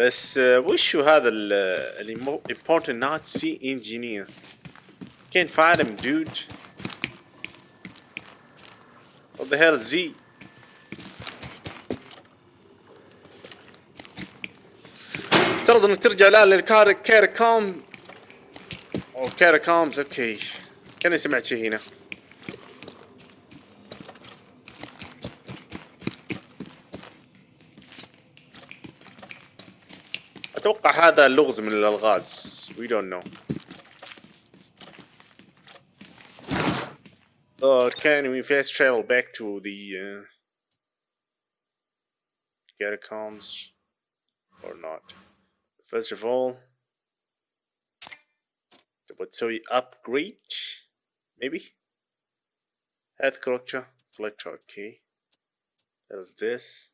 بس آه، وشو هذا ال important Nazi engineer can't find him dude. What the hell is he افترض إنك ترجع الآن كاركوم أو كاركومز أوكي كاني سمعت شيء هنا. اتوقع هذا لغز من الالغاز we don't know But can we fast travel back to the uh, catacombs or not? First of all, تبغى تسوي upgrade maybe health collector collector okay there's this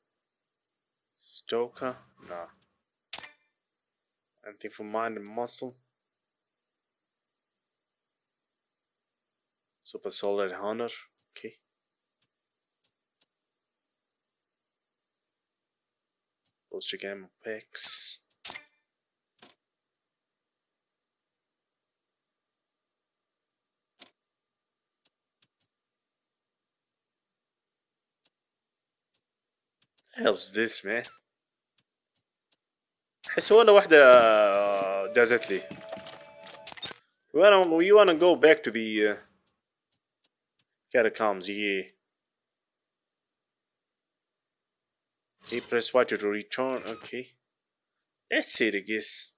stoker nah anything for mind and muscle. Super solid hunter. okay. Bolster ammo packs hell's this man احس ولا واحدة دازت لي we wanna, we wanna go back to the uh, catacombs yeah okay press Y to return okay that's it I guess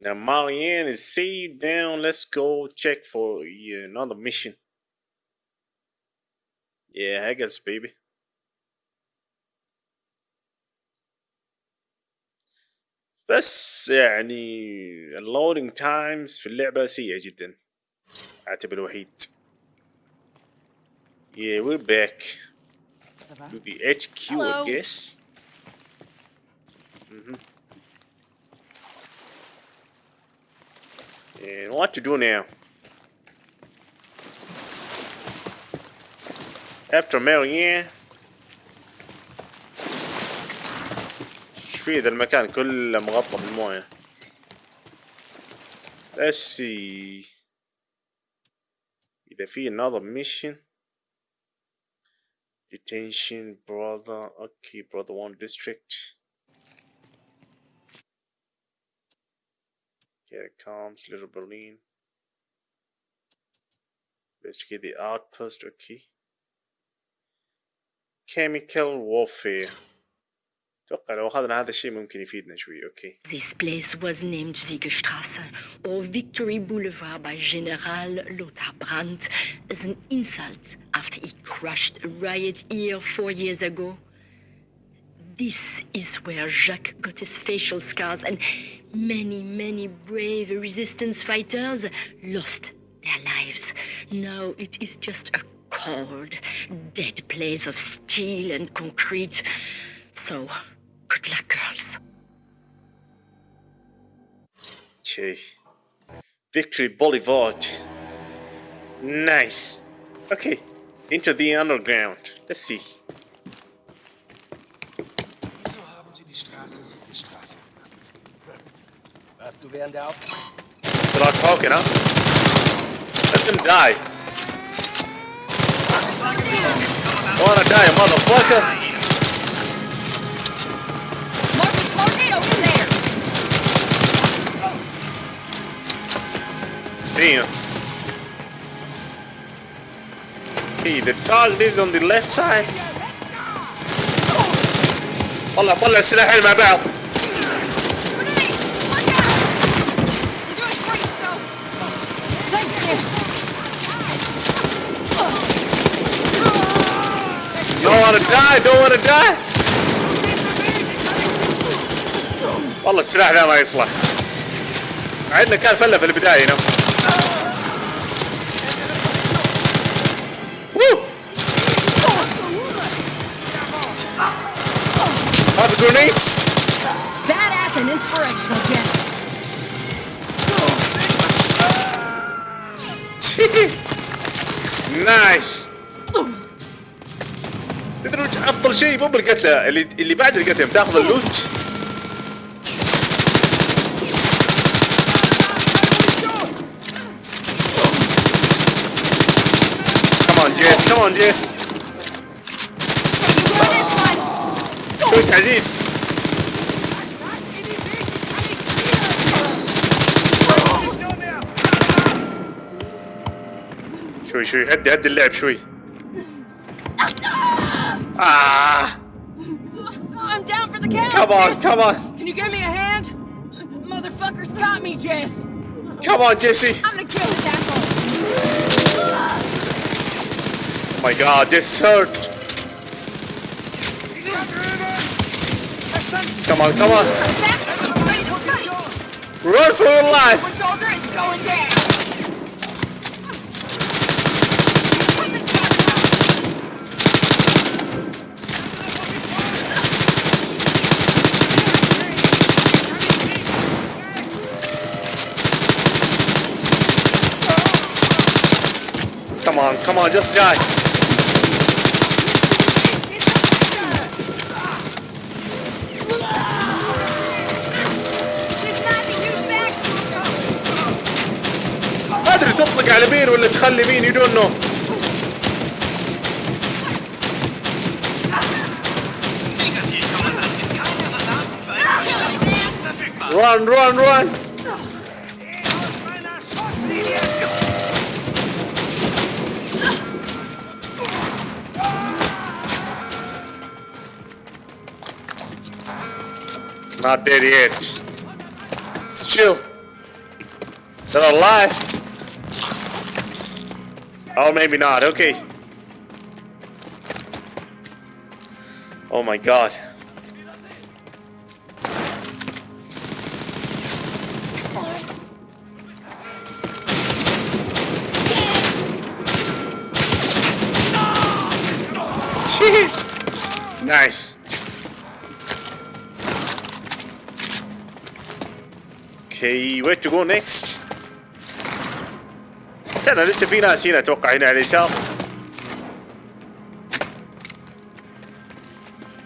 now Marianne is saved down let's go check for yeah, another mission yeah I guess baby بس يعني اللودنج تايمز في اللعبة سيئة جدا اعتبر الوحيد Yeah, we're back to the HQ, I Hello. guess. hmm And what to do now? After Marianne. فيه ذا المكان كله مغطى بالمويه see إذا في another mission Detention brother Okay brother one district Here it comes little Berlin Investigate the outpost okay Chemical warfare اتوقع لو اخذنا هذا الشيء ممكن يفيدنا شوي اوكي This place was named Siegestrasse or Victory Boulevard by General Lothar Brandt as an insult after he crushed a riot here four years ago. This is where Jacques got his facial scars and many, many brave resistance fighters lost their lives. Now it is just a cold, dead place of steel and concrete. So, good luck, girls. Okay. Victory Boulevard. Nice. Okay. Into the underground. Let's see. Warst du während der Auf... Start talking, huh? Let them die. Wanna die, motherfucker? Damn. Okay, the target is on the left side. طلع طلع السلاحين مع بعض. Grenade! Watch out! You're doing great, so... Thanks, sis! Don't wanna die, don't wanna die. والله السلاح ذا ما يصلح. عندنا كان فله في البداية هنا. بالقتله اللي اللي بعد القتل تاخذ اللوت. كمان جيس كمان جيس شوي تعزيز شوي شوي هدي هدي اللعب شوي. آه. Come on, Jess. come on. Can you give me a hand? Motherfuckers got me, Jess. Come on, Jesse. I'm gonna kill this asshole. Oh my god, this hurt. Come on, come on. Attack! Ready to fight. Run for your life. Come on, just die. ما أدري تطلق على مين ولا تخلي مين يدون نو. Run, run, run! Not dead yet. Still. They're alive. Oh, maybe not. Okay. Oh my god. Where to go next? استنى لسه في ناس هنا أتوقع هنا على اليسار.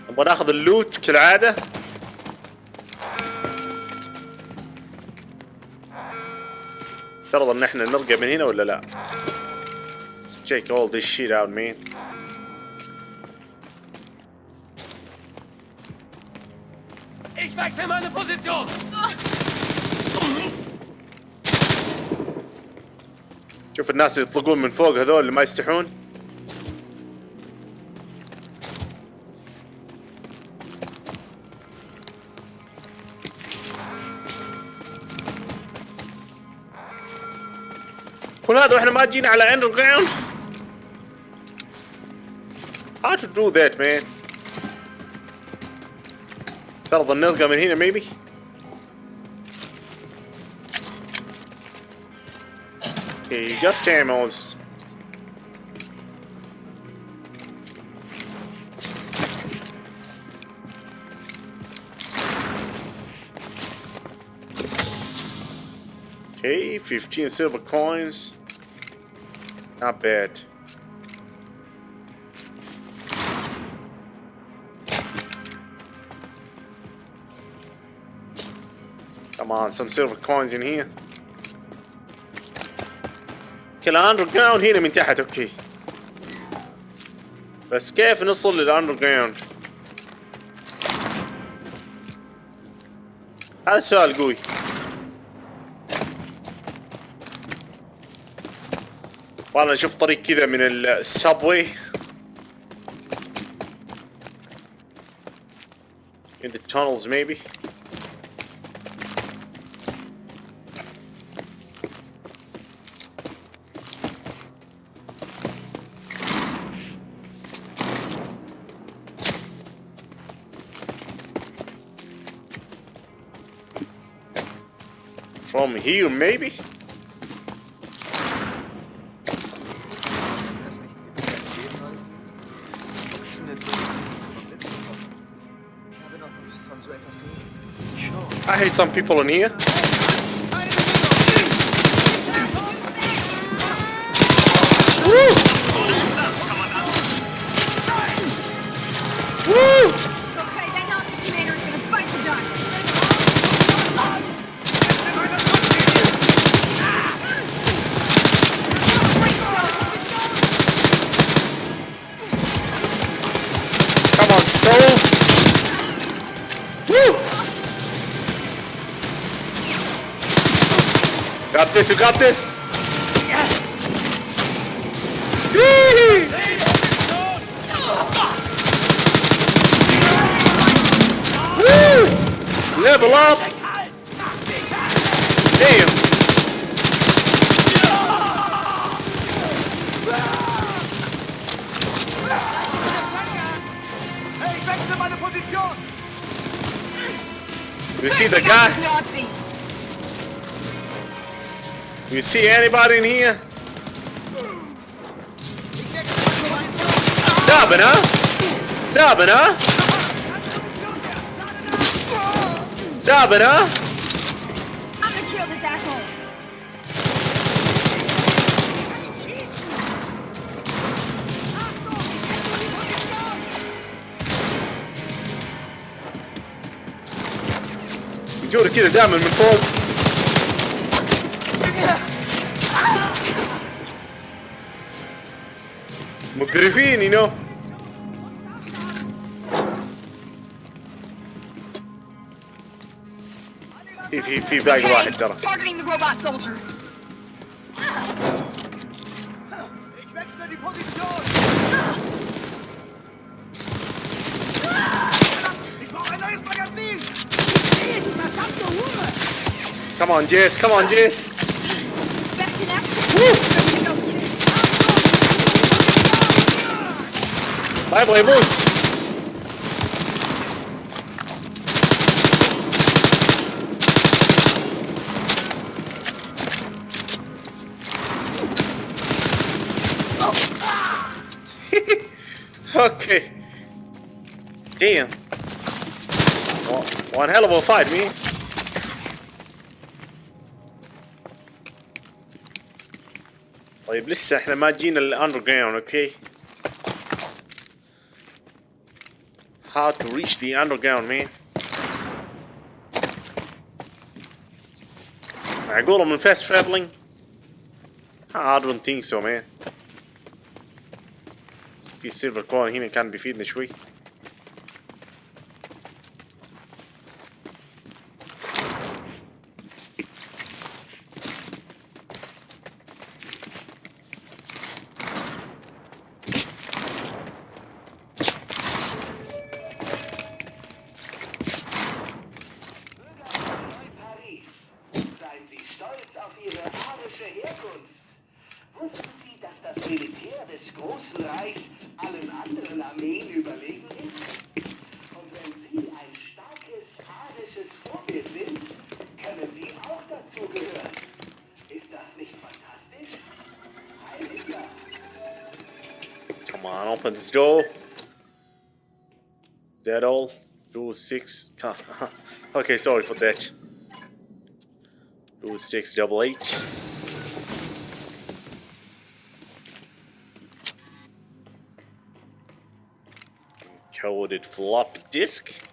نبغى ناخذ اللوت كالعادة. افترض إن إحنا نرقى من هنا ولا لا؟ Check all this shit out man. Ich wechsle meine Position! شوف الناس اللي يطلقون من فوق هذول اللي ما يستحون. كل هذا وإحنا ما جينا على اندر جراوند How to do that man. ترضى نلقى من هنا maybe. Just ammos. Okay, 15 silver coins. Not bad. Come on, some silver coins in here. اندر جراوند هنا من تحت أوكي. بس كيف نصل للاندر جراوند هذا السؤال قوي. والله نشوف طريق كذا من السبوي in the tunnels maybe. Here, maybe? I hear some people in here. see anybody in here? Zaben, huh? Zaben, huh? Zaben, huh? I'm gonna kill this asshole! يجور كذا دائما من فوق Griffin, no? في في في باقي واحد ترى. Come on, Jess. Come on, Jess. ما يبغى يموت okay. Damn. One, hell of a fight, man. طيب لسه إحنا ما جينا الاندر جراوند أوكي how to reach the underground man معقولة من fast traveling I don't think so man في سيلفر كوين هنا كان بيفيدنا شوي That all? Rule 6. okay, sorry for that. Rule 6 double 8. Coded floppy disk.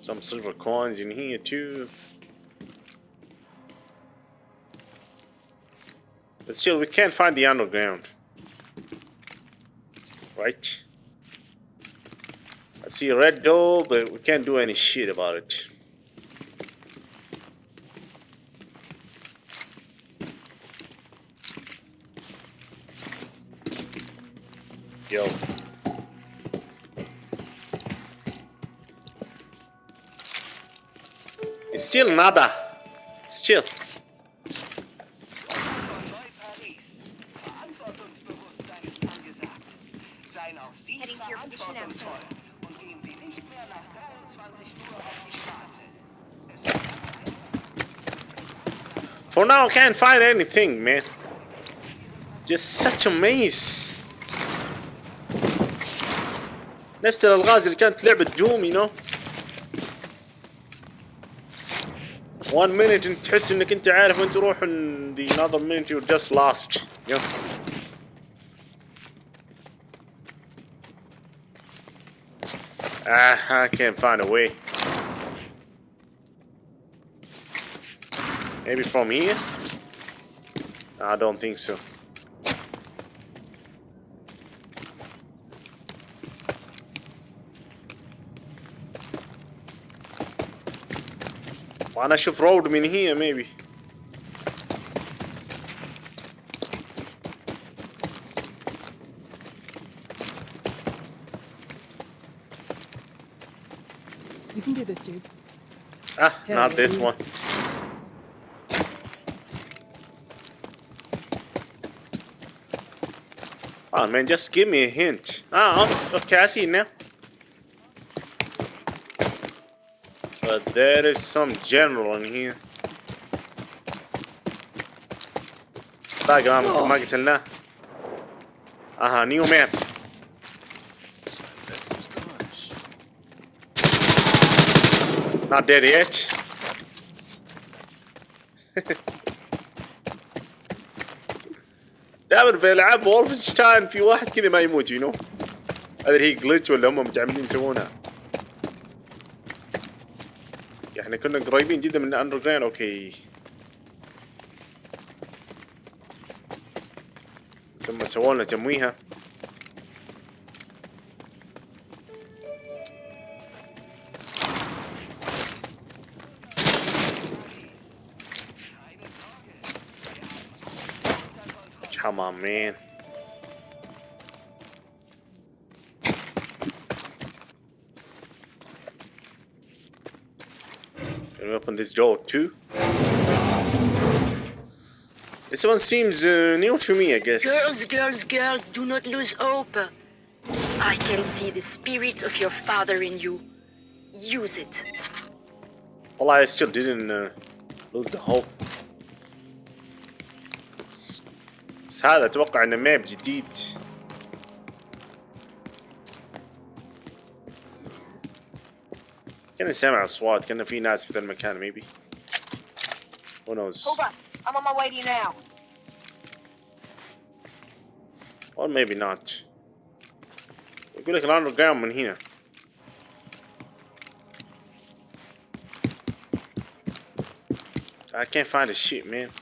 Some silver coins in here too. But still, we can't find the underground. Right? I see a red door, but we can't do any shit about it. Yo. It's still nada. Still. For now, I can't find anything, man. Just such a maze. نفس الالغاز اللي كانت لعبة دوم you know. One minute انت تحس انك انت عارف وين تروح and the another minute you're just lost. You know? Ah, I can't find a way. Maybe from here? I don't think so. وانا اشوف road in here maybe You can do this, dude. Ah, not this one. Oh man, just give me a hint. Ah, I'll s- okay, I see it now. But there is some general in here. باقي ما ما قتلناه. اها نيو ماب. Not dead yet. دائما في ألعاب وولفنشتاين في واحد كذا ما يموت يو نو هذا هي جلتش ولا هم متعمدين يسوونها. إحنا كنا قريبين جدا من اندر جراوند أوكي. ثم سووا لنا تمويهة. Come on, man. Can we open this door too? This one seems uh, new to me, I guess. Girls, girls, girls, do not lose hope. I can see the spirit of your father in you. Use it. Well, I still didn't uh, lose the hope. بس هذا أتوقع إنه ماب جديد. كان سامع اصوات كان في ناس في ذا المكان maybe. Who knows Hold on. I'm on my way to you now. or maybe not. يقول لك الاندر جراوند من هنا. I can't find a shit man.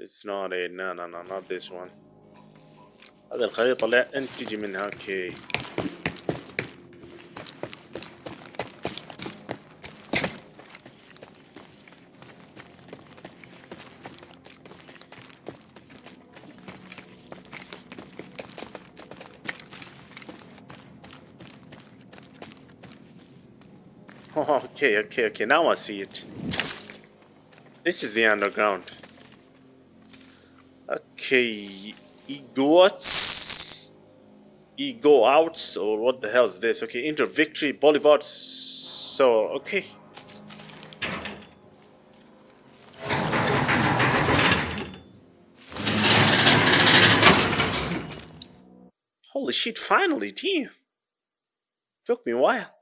it's not it no no no not this one هذه الخريطة لا انت تجي منها اوكي Oh, okay, okay, okay. Now I see it. This is the underground. Okay, ego outs, ego outs, or what the hell is this? Okay, Inter Victory Boulevard. So okay. Holy shit! Finally, damn. Took me a while.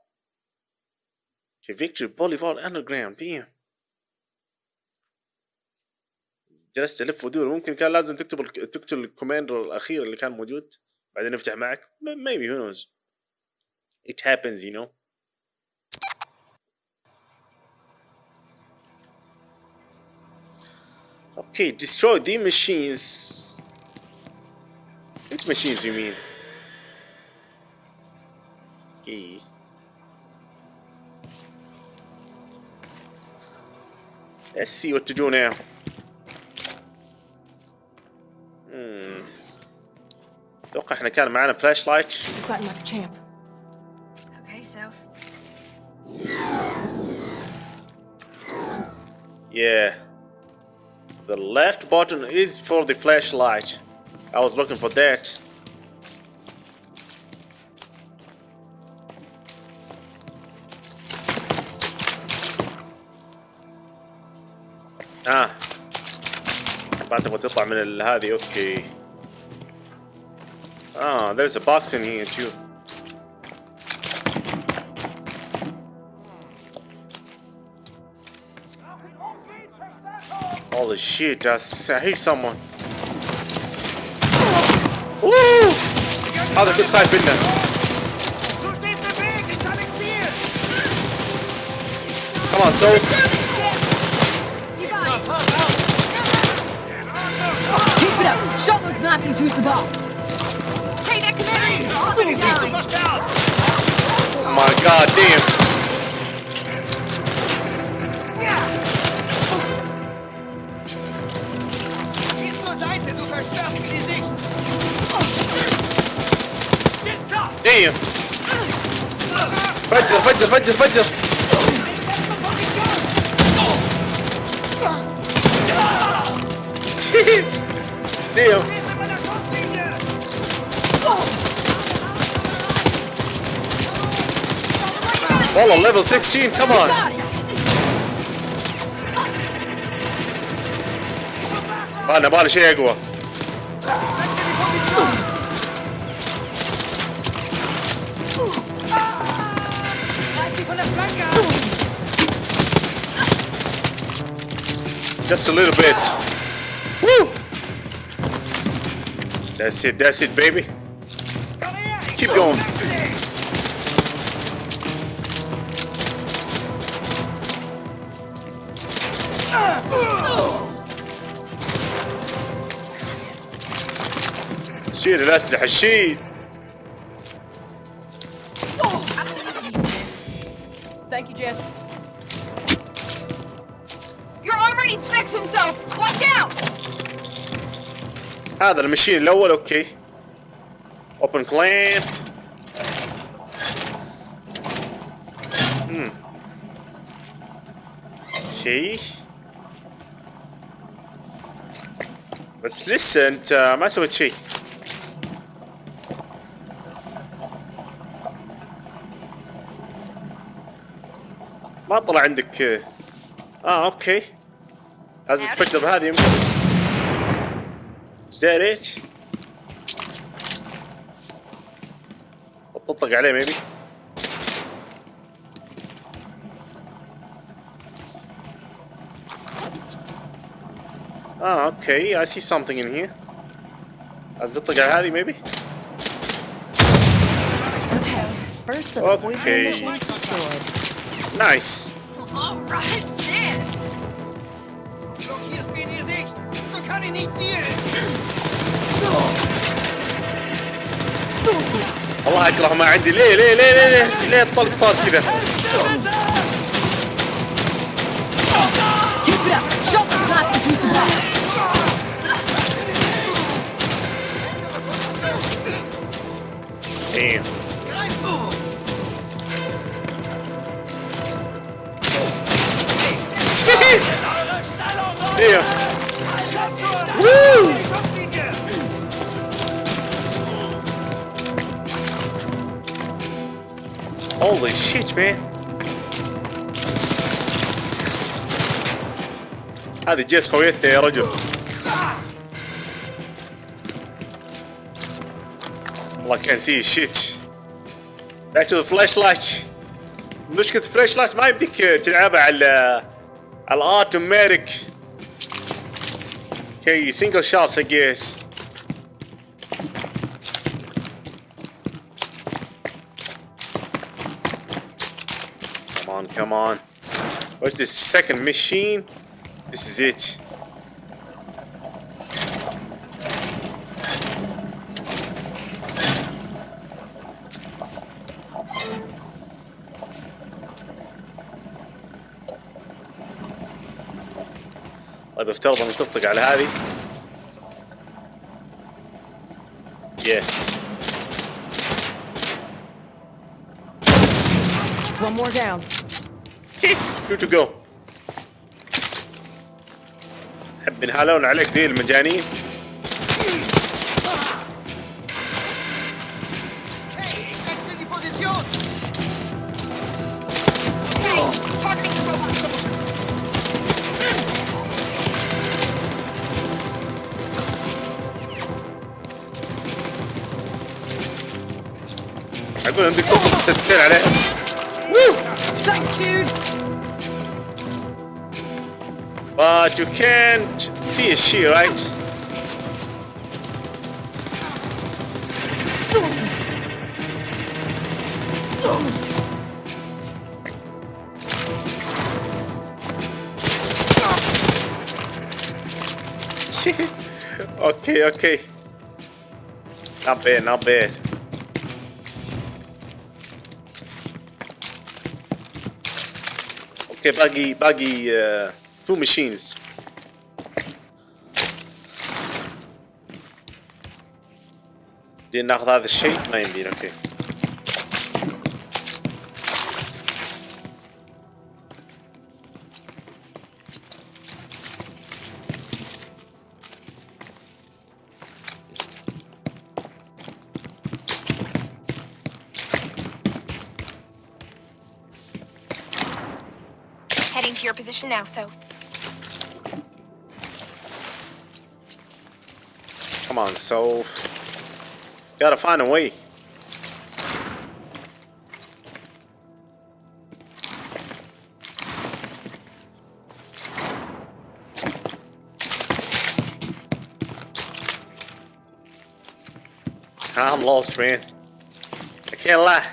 Okay, Victory Boulevard Underground damn. جلست الف ودور ممكن كان لازم تكتب تكتب الكوماندر الاخير اللي كان موجود بعدين يفتح معك maybe who knows it happens you know okay destroy the machines which machines you mean okay let's see what to do now اتوقع احنا كان معنا فلاش لايت Fighting like a champ. Okay, so Yeah. The left button is for the flashlight. I was looking for that. تبغى تطلع من ال- هذه اوكي اه there's a box in here too Holy shit, that's, I hate someone. Woo! هذا كنت خايف منه. Du stehst im Weg! Ich kann nicht zielen! Come on, Soph. it up! Show those Nazis who's the boss! Hey, that commander! Hey, oh my god damn! Yeah. Geht zur Seite, du verstörst Gesicht! Damn! Fajr, Fajr, Fajr, Fajr! Well, on, level 16, come on! Vai, na bala, chegou! Just a little bit. Woo! That's it, that's it, baby. شيل الأسلحة شيل هذا المشين الأول أوكي. اوبن كليمب شيء بس لسه أنت ما سويت شيء. عندك آه أوكي لازم تفجر بهذه يمكن that it? طب تطلق عليه maybe Ah, okay. I see something in here. لازم تطلق على هذه maybe? First of الله اكره ما عندي ليه ليه ليه ليه ليه, ليه الطلق صار كذا إيه Damn. Woo! Holy shit, man. هذه جيس خويتنا يا رجل والله كان سي شيت back to the flashlight مشكلة الفلاش ما يمديك تلعبها على على Okay, you single shots, I guess. Come on, come on. What's this second machine? This is it. طيب افترض انك تطلق على هذه Yeah. One more down. Two to go. حب ينهالون عليك زي المجانين that's sit at it. Woo! Thanks, dude. But you can't see a she, right? okay, okay. Not bad, not bad. Okay, باقي باقي two machines. دي ناخذ هذا الشيء ما يمدينا أوكي Now, so. Come on, Soph. Gotta find a way. I'm lost, man. I can't lie.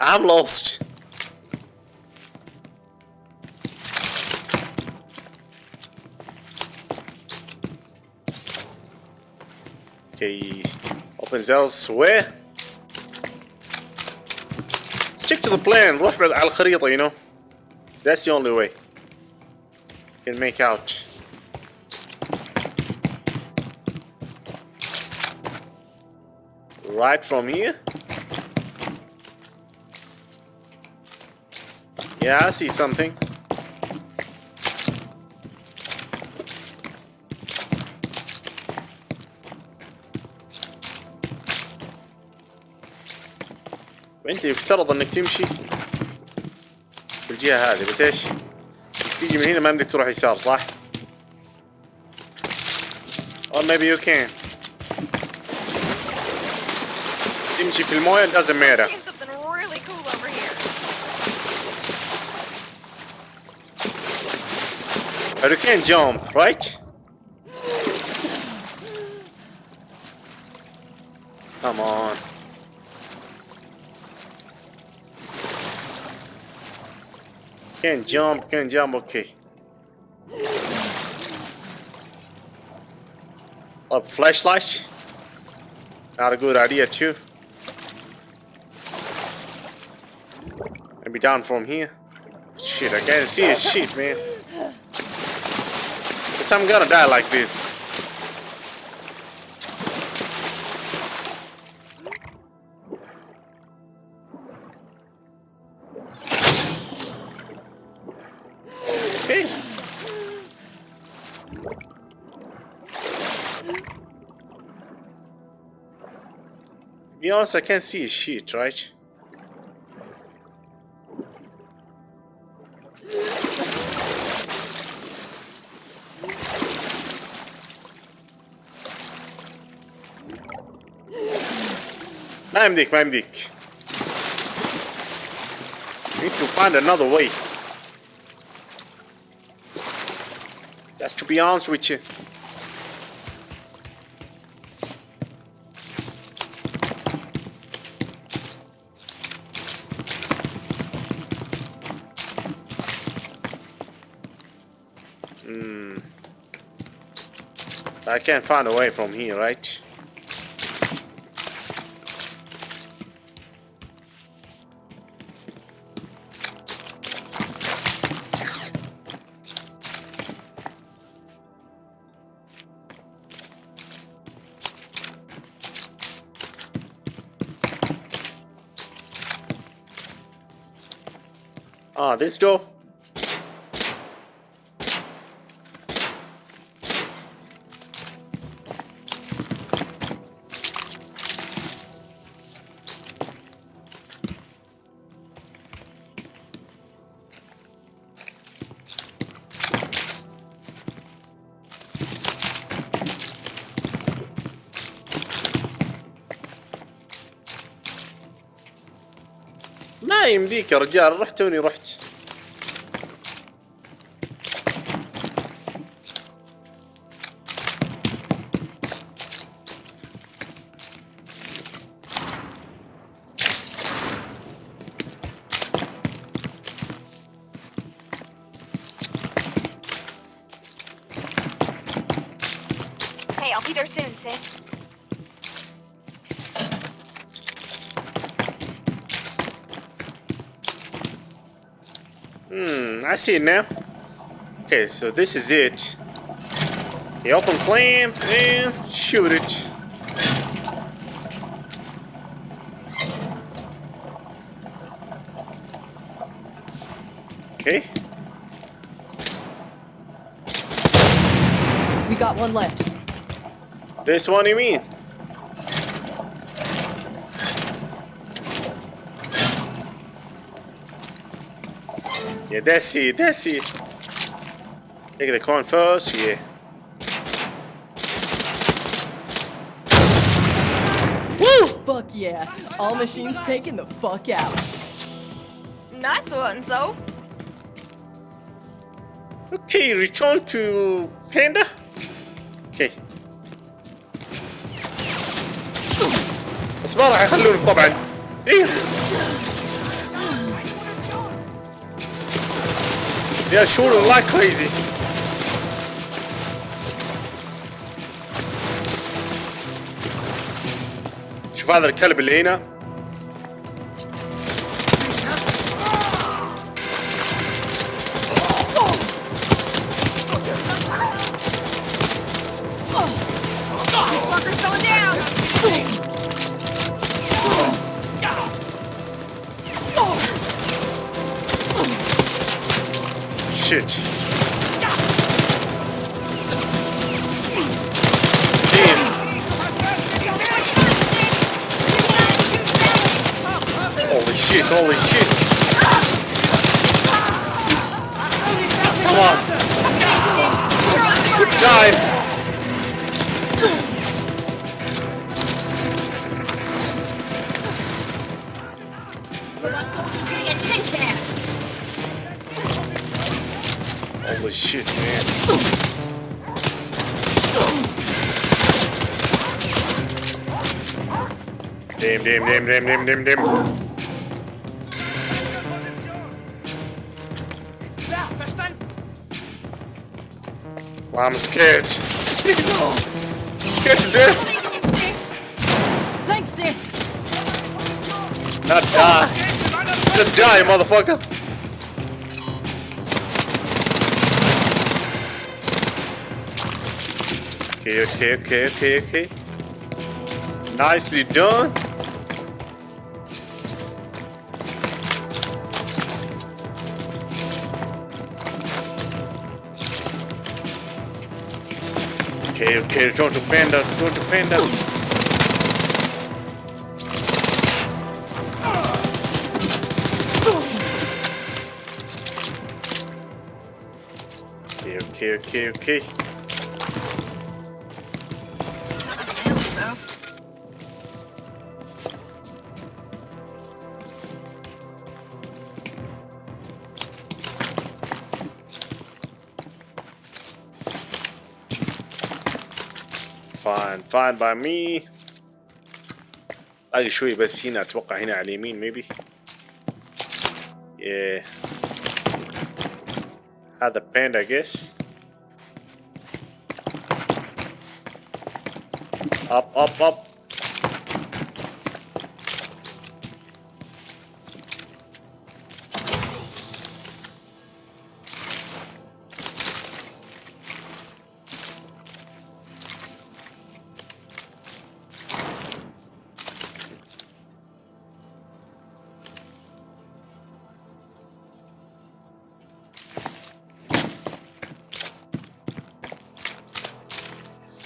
I'm lost. opens elsewhere. Stick to the plan. روح على الخريطة, you know. That's the only way. Can make out. Right from here. Yeah, I see something. وانت يفترض انك تمشي في الجهة هذه بس إيش؟ تيجي من هنا ما بدك تروح يسار صح؟ Or maybe you can. تمشي في الموية doesn't matter Doing something really Can't jump, can't jump, okay. A flashlight? Not a good idea too. Maybe down from here. Shit, I can't see a shit, man. Guess I'm gonna die like this. be honest, I can't see a shit, right? Nem I'm dik. Need to find another way. That's to be honest with you. I can't find a way from here, right? Ah, this door. يمديك يا رجال رحت توني رحت؟ See it now. Okay, so this is it. Okay, open clamp and shoot it. Okay, We got one left. this one you mean? Yeah, that's it, that's it. Take the coin first, yeah. Woo! Fuck yeah. All machines taken the fuck out. Nice one, so. Okay, return to Panda. Okay. بس ما راح يخلونك طبعا. ايه. Yeah, shooting like crazy. شوف هذا الكلب اللي هنا Holy shit, man. Damn, damn, damn, damn, damn, damn, damn. Well, I'm scared. scared to death. Thanks, sis! Not die. Just die, motherfucker. Okay, okay, okay, okay, okay. Nicely done. Okay, okay, return to panda, return to panda. Okay, okay, okay, okay. Fine, fine by me. باقي شوي بس هنا اتوقع هنا على اليمين maybe. Yeah. هذا panda I guess. Up, up, up.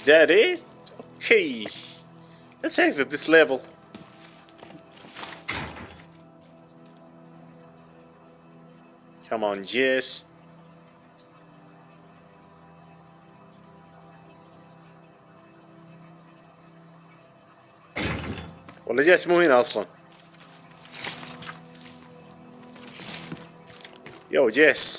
that it? Okay. Let's exit this level. Come on, Jess. ولا جيس مو هنا اصلا Yo, Jess.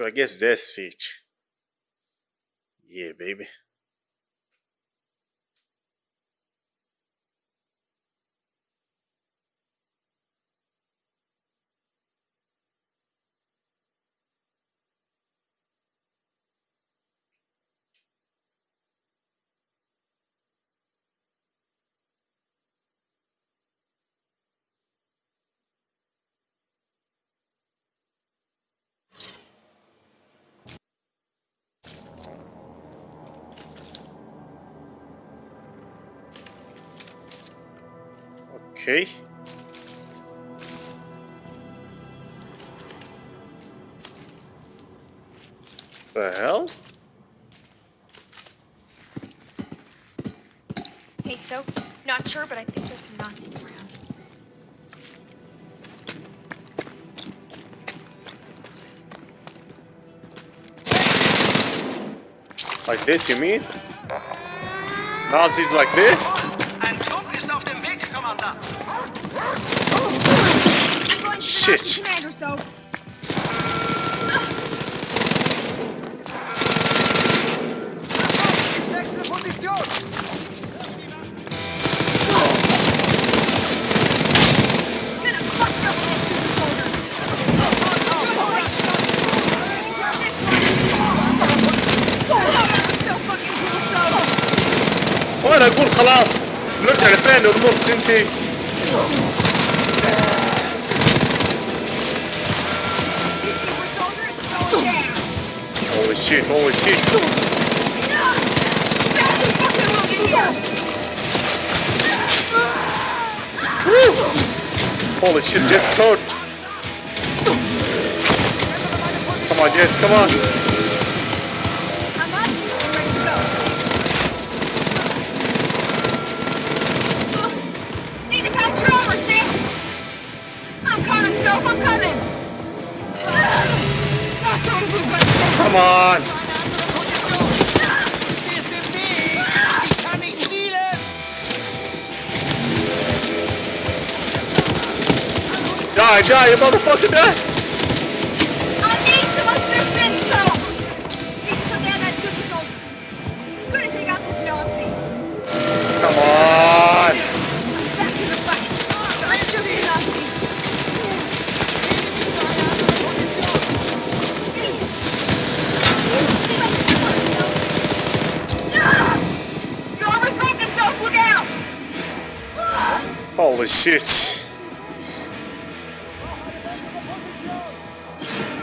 So I guess that's it. Yeah, baby. Okay. The hell? Hey, so, not sure, but I think there's some Nazis around. Like this, you mean? Nazis like this? shit. وأنا أقول خلاص نرجع لبين الأمور تنتهي shit, holy shit. Holy shit, Jess is hurt. Come on, Jess, come on. Die, you motherfucker, die. I need some assistance, Soph! Need to shut down that super soldier. Gonna take out this Nazi. Come on. Back in the fight. Let's shoot these Nazis. You're oversmoking, Soph, look out! Holy shit.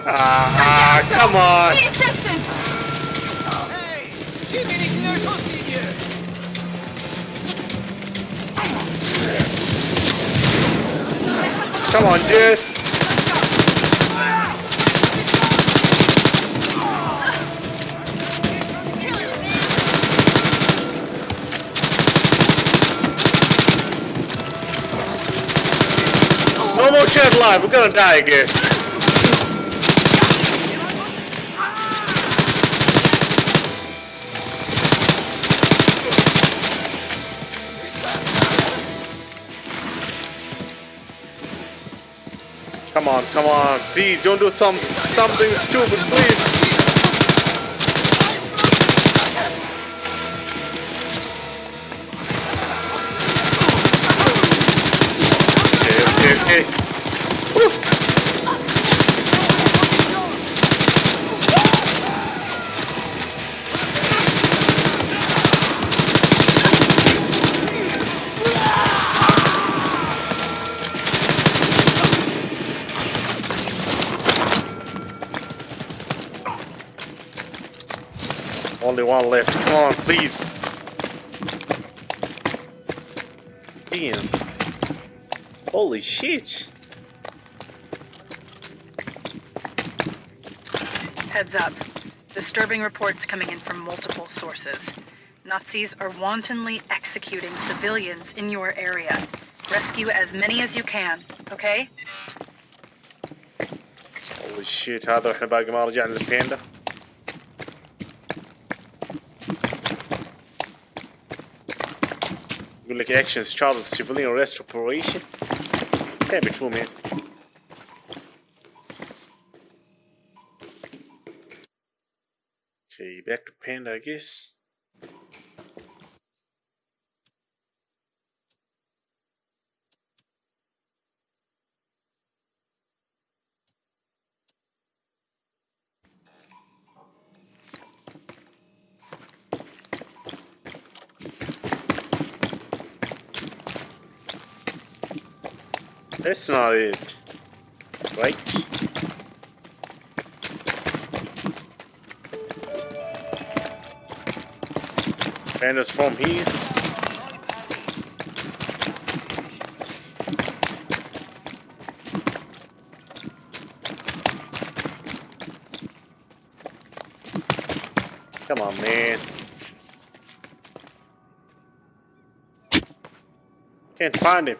Ah, come on. Need assistance! Hey, geh mir nicht in der Schusslinie. Come on, Jess. No more shit alive. We're gonna die, I guess. Come on, come on. Please don't do some something stupid, please. Only one left. Come on, please. Damn. Holy shit. Heads up. Disturbing reports coming in from multiple sources. Nazis are wantonly executing civilians in your area. Rescue as many as you can, okay? Holy Holy shit هذا واحنا باقي ما رجعنا للبيندا Seem like actions Charles civilian arrest operation. Can't be true, man. Okay, back to Panda, I guess. That's not it. Right? And it's from here. Come on, man. Can't find him.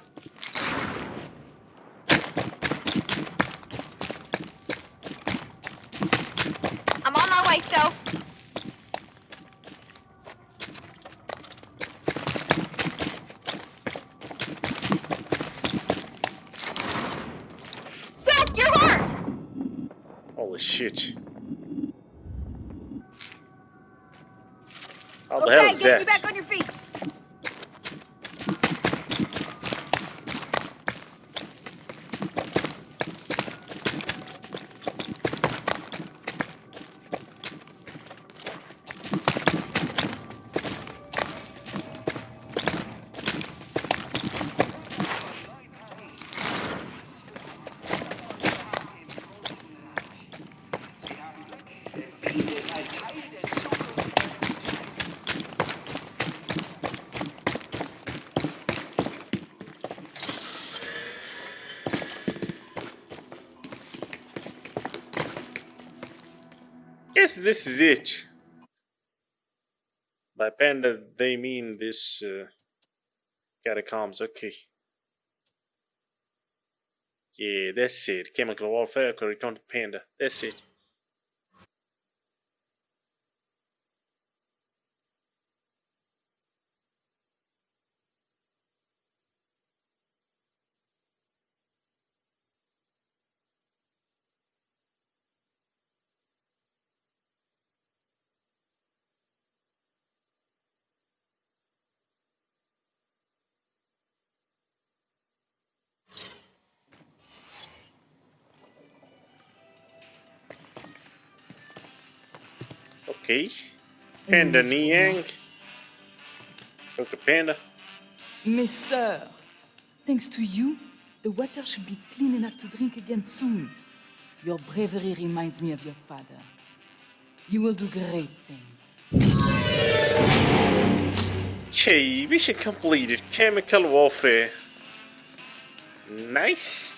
I'm on my way, Soph. Soph, you're hurt! Holy shit. How the okay, hell is get you that? back on your feet. Guess this is it. By panda, they mean this uh, catacombs. Okay. Yeah, that's it. Chemical warfare return to panda. That's it. Okay. Panda Niang. Dr. Panda. Mes sœurs, thanks to you, the water should be clean enough to drink again soon. Your bravery reminds me of your father. You will do great things. Okay, mission completed. Chemical warfare. Nice.